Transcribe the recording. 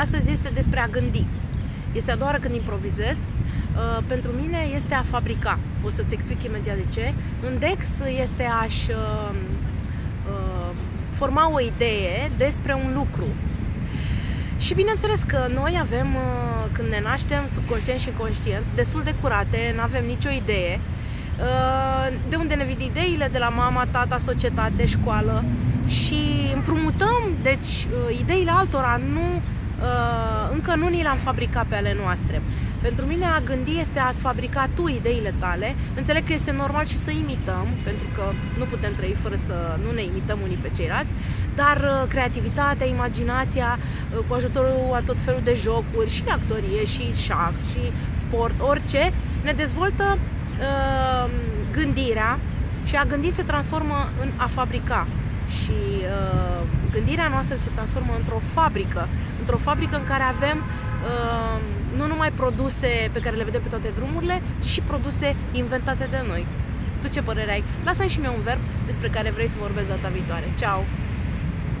Astăzi este despre a gândi. Este a doua oară când improvizez. Uh, pentru mine este a fabrica. O să-ți explic imediat de ce. În DEX este a-și uh, uh, forma o idee despre un lucru. Și bineînțeles că noi avem, uh, când ne naștem, subconștient și conștient, destul de curate, nu avem nicio idee. Uh, de unde ne vin ideile? De la mama, tata, societate, școală și împrumutăm, deci, uh, ideile altora, nu Uh, încă nu ni le-am fabricat pe ale noastre. Pentru mine a gândi este a-ți fabrica tu ideile tale. Înțeleg că este normal și să imităm, pentru că nu putem trăi fără să nu ne imităm unii pe ceilalți, dar uh, creativitatea, imaginația, uh, cu ajutorul a tot felul de jocuri și de actorie și șah și sport, orice, ne dezvoltă uh, gândirea și a gândi se transformă în a fabrica și uh, gândirea noastră se transformă într-o fabrică, într-o fabrică în care avem uh, nu numai produse pe care le vedem pe toate drumurile, ci și produse inventate de noi. Tu ce părere ai? Lasă-mi și mie un verb despre care vrei să vorbesc data viitoare. Ciao!